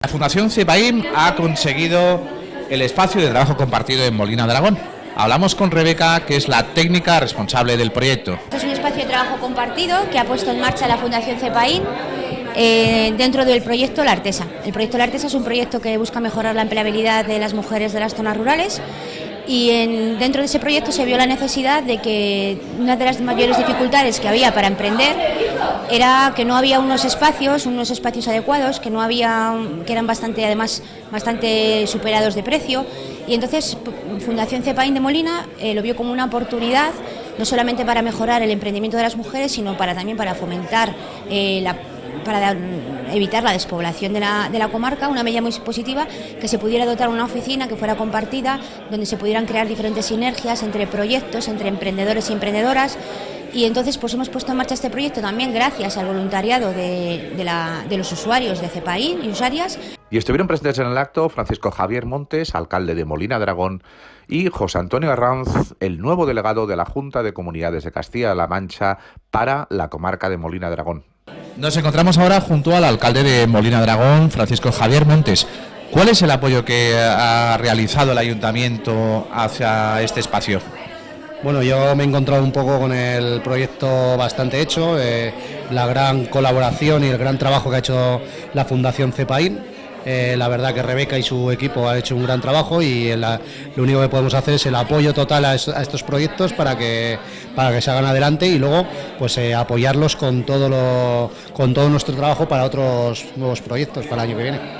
La Fundación CEPAIM ha conseguido el espacio de trabajo compartido en Molina Dragón. Hablamos con Rebeca, que es la técnica responsable del proyecto. Es un espacio de trabajo compartido que ha puesto en marcha la Fundación CEPAIN eh, dentro del proyecto La Artesa. El proyecto La Artesa es un proyecto que busca mejorar la empleabilidad de las mujeres de las zonas rurales y dentro de ese proyecto se vio la necesidad de que una de las mayores dificultades que había para emprender era que no había unos espacios, unos espacios adecuados, que no había, que eran bastante, además, bastante superados de precio. Y entonces Fundación Cepaín de Molina eh, lo vio como una oportunidad no solamente para mejorar el emprendimiento de las mujeres, sino para también para fomentar eh, la para evitar la despoblación de la, comarca, una medida muy positiva, que se pudiera dotar una oficina que fuera compartida, donde se pudieran crear diferentes sinergias entre proyectos, entre emprendedores y emprendedoras. Y entonces pues hemos puesto en marcha este proyecto también gracias al voluntariado de, los usuarios de CEPAIN y usuarias. Y estuvieron presentes en el acto Francisco Javier Montes, alcalde de Molina Dragón, y José Antonio Arranz, el nuevo delegado de la Junta de Comunidades de Castilla-La Mancha para la comarca de Molina Dragón. Nos encontramos ahora junto al alcalde de Molina Dragón, Francisco Javier Montes. ¿Cuál es el apoyo que ha realizado el ayuntamiento hacia este espacio? Bueno, yo me he encontrado un poco con el proyecto bastante hecho, eh, la gran colaboración y el gran trabajo que ha hecho la Fundación CEPAIN eh, la verdad que Rebeca y su equipo han hecho un gran trabajo y lo único que podemos hacer es el apoyo total a, estos proyectos para que, para que se hagan adelante y luego pues eh, apoyarlos con todo, lo, con todo nuestro trabajo para otros nuevos proyectos para el año que viene.